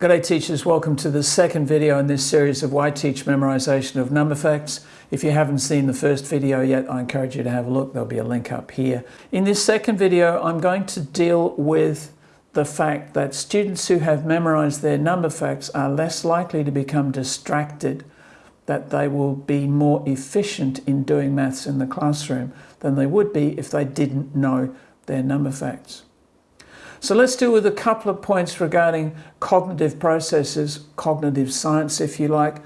G'day teachers, welcome to the second video in this series of Why Teach Memorization of Number Facts. If you haven't seen the first video yet, I encourage you to have a look. There'll be a link up here. In this second video, I'm going to deal with the fact that students who have memorized their number facts are less likely to become distracted, that they will be more efficient in doing maths in the classroom than they would be if they didn't know their number facts. So let's deal with a couple of points regarding cognitive processes, cognitive science if you like.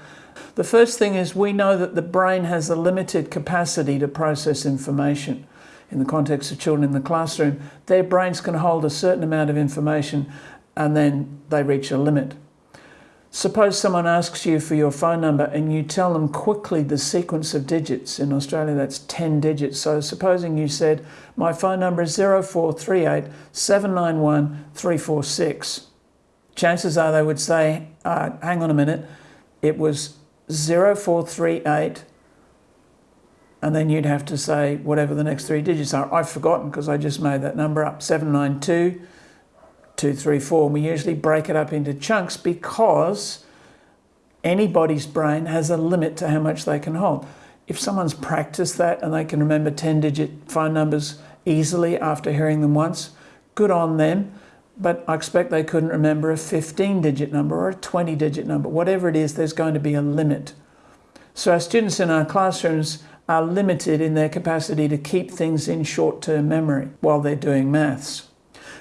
The first thing is we know that the brain has a limited capacity to process information. In the context of children in the classroom, their brains can hold a certain amount of information and then they reach a limit. Suppose someone asks you for your phone number and you tell them quickly the sequence of digits. In Australia, that's 10 digits. So supposing you said, my phone number is 0438 791 346. Chances are they would say, uh, hang on a minute, it was 0438 and then you'd have to say whatever the next three digits are. I've forgotten because I just made that number up, 792 two, three, four. And we usually break it up into chunks because anybody's brain has a limit to how much they can hold. If someone's practiced that and they can remember 10 digit phone numbers easily after hearing them once, good on them. But I expect they couldn't remember a 15 digit number or a 20 digit number. Whatever it is, there's going to be a limit. So our students in our classrooms are limited in their capacity to keep things in short-term memory while they're doing maths.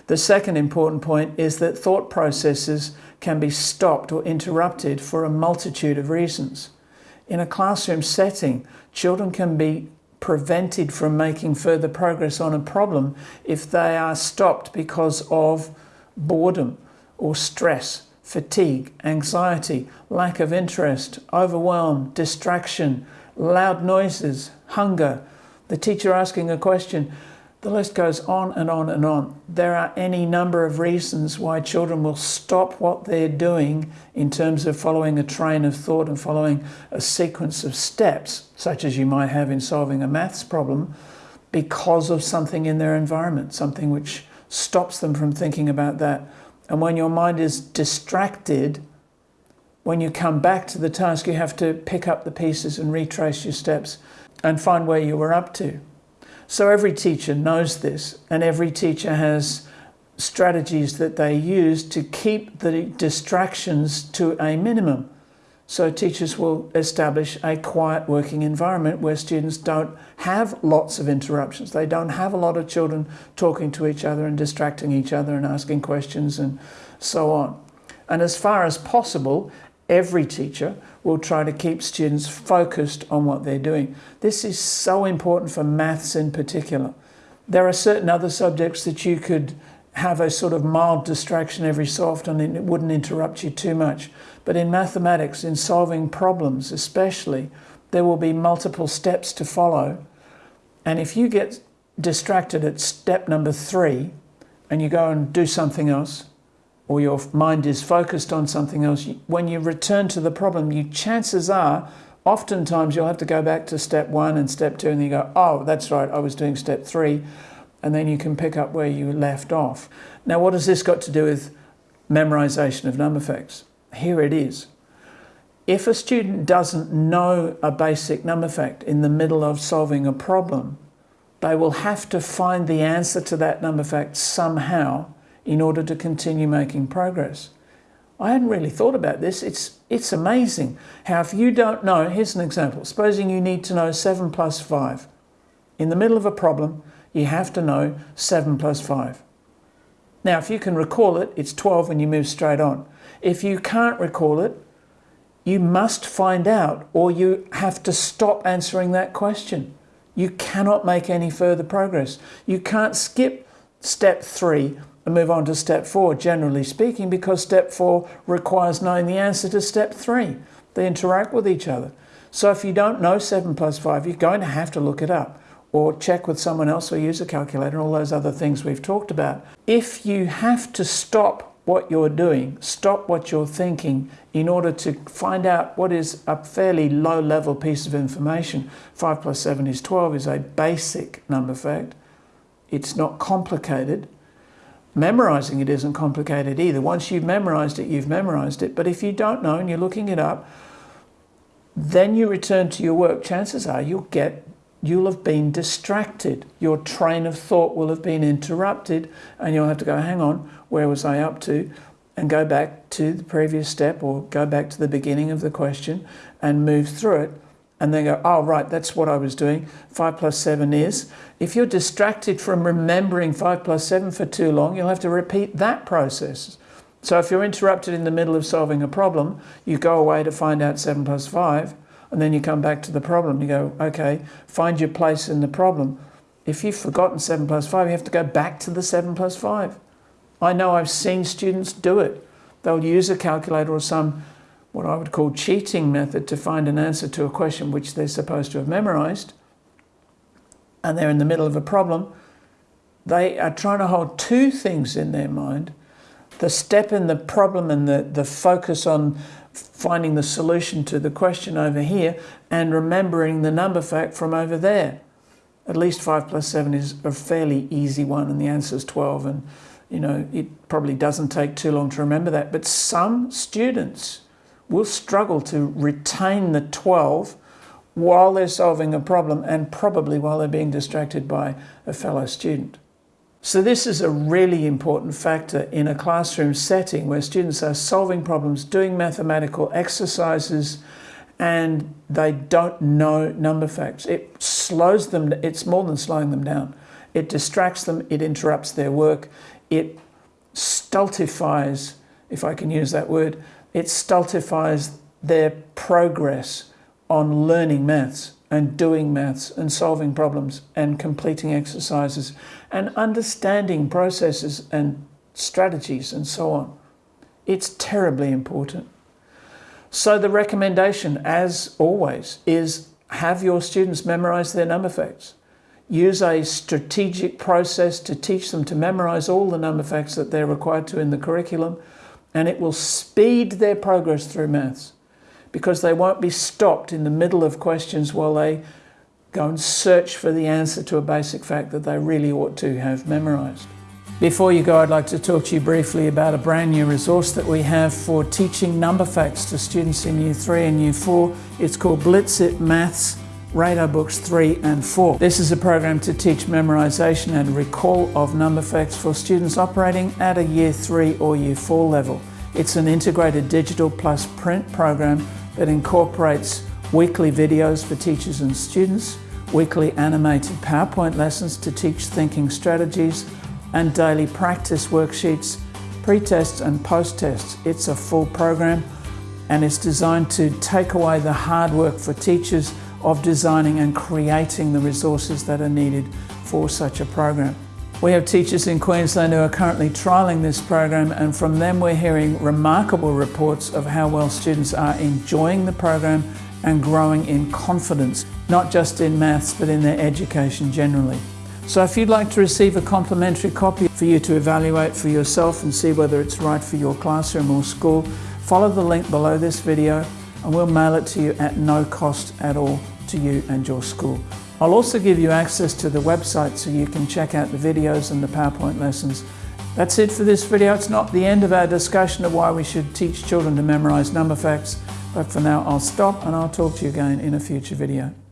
The second important point is that thought processes can be stopped or interrupted for a multitude of reasons. In a classroom setting, children can be prevented from making further progress on a problem if they are stopped because of boredom or stress, fatigue, anxiety, lack of interest, overwhelm, distraction, loud noises, hunger, the teacher asking a question, the list goes on and on and on. There are any number of reasons why children will stop what they're doing in terms of following a train of thought and following a sequence of steps, such as you might have in solving a maths problem, because of something in their environment, something which stops them from thinking about that. And when your mind is distracted, when you come back to the task, you have to pick up the pieces and retrace your steps and find where you were up to. So every teacher knows this and every teacher has strategies that they use to keep the distractions to a minimum. So teachers will establish a quiet working environment where students don't have lots of interruptions. They don't have a lot of children talking to each other and distracting each other and asking questions and so on. And as far as possible, every teacher will try to keep students focused on what they're doing. This is so important for maths in particular. There are certain other subjects that you could have a sort of mild distraction every so often and it wouldn't interrupt you too much. But in mathematics, in solving problems especially, there will be multiple steps to follow. And if you get distracted at step number three and you go and do something else, or your mind is focused on something else, when you return to the problem, you chances are, oftentimes you'll have to go back to step one and step two and you go, oh, that's right, I was doing step three. And then you can pick up where you left off. Now, what has this got to do with memorization of number facts? Here it is. If a student doesn't know a basic number fact in the middle of solving a problem, they will have to find the answer to that number fact somehow in order to continue making progress. I hadn't really thought about this. It's, it's amazing how if you don't know, here's an example. Supposing you need to know 7 plus 5. In the middle of a problem, you have to know 7 plus 5. Now, if you can recall it, it's 12 and you move straight on. If you can't recall it, you must find out or you have to stop answering that question. You cannot make any further progress. You can't skip step three and move on to step four, generally speaking, because step four requires knowing the answer to step three. They interact with each other. So if you don't know seven plus five, you're going to have to look it up or check with someone else or use a calculator, and all those other things we've talked about. If you have to stop what you're doing, stop what you're thinking in order to find out what is a fairly low level piece of information. 5 plus 7 is 12 is a basic number fact. It's not complicated Memorizing it isn't complicated either. Once you've memorized it, you've memorized it. But if you don't know and you're looking it up, then you return to your work, chances are you'll get you'll have been distracted. Your train of thought will have been interrupted and you'll have to go, hang on, where was I up to? And go back to the previous step or go back to the beginning of the question and move through it. And then go, oh, right, that's what I was doing. Five plus seven is. If you're distracted from remembering five plus seven for too long, you'll have to repeat that process. So if you're interrupted in the middle of solving a problem, you go away to find out seven plus five and then you come back to the problem. You go, okay, find your place in the problem. If you've forgotten 7 plus 5, you have to go back to the 7 plus 5. I know I've seen students do it. They'll use a calculator or some, what I would call cheating method to find an answer to a question which they're supposed to have memorized. And they're in the middle of a problem. They are trying to hold two things in their mind the step in the problem and the, the focus on finding the solution to the question over here and remembering the number fact from over there. At least 5 plus 7 is a fairly easy one and the answer is 12 and you know it probably doesn't take too long to remember that but some students will struggle to retain the 12 while they're solving a problem and probably while they're being distracted by a fellow student. So this is a really important factor in a classroom setting where students are solving problems, doing mathematical exercises, and they don't know number facts. It slows them, it's more than slowing them down. It distracts them, it interrupts their work, it stultifies, if I can use that word, it stultifies their progress on learning maths and doing maths and solving problems and completing exercises and understanding processes and strategies and so on. It's terribly important. So the recommendation, as always, is have your students memorize their number facts. Use a strategic process to teach them to memorize all the number facts that they're required to in the curriculum, and it will speed their progress through maths because they won't be stopped in the middle of questions while they go and search for the answer to a basic fact that they really ought to have memorized. Before you go, I'd like to talk to you briefly about a brand new resource that we have for teaching number facts to students in Year 3 and Year 4. It's called Blitz-It Maths Radar Books 3 and 4. This is a program to teach memorization and recall of number facts for students operating at a Year 3 or Year 4 level. It's an integrated digital plus print program that incorporates weekly videos for teachers and students, weekly animated PowerPoint lessons to teach thinking strategies, and daily practice worksheets, pre-tests and post-tests. It's a full program and it's designed to take away the hard work for teachers of designing and creating the resources that are needed for such a program. We have teachers in Queensland who are currently trialling this program and from them we're hearing remarkable reports of how well students are enjoying the program and growing in confidence, not just in maths but in their education generally. So if you'd like to receive a complimentary copy for you to evaluate for yourself and see whether it's right for your classroom or school, follow the link below this video and we'll mail it to you at no cost at all to you and your school. I'll also give you access to the website so you can check out the videos and the PowerPoint lessons. That's it for this video. It's not the end of our discussion of why we should teach children to memorize number facts, but for now I'll stop and I'll talk to you again in a future video.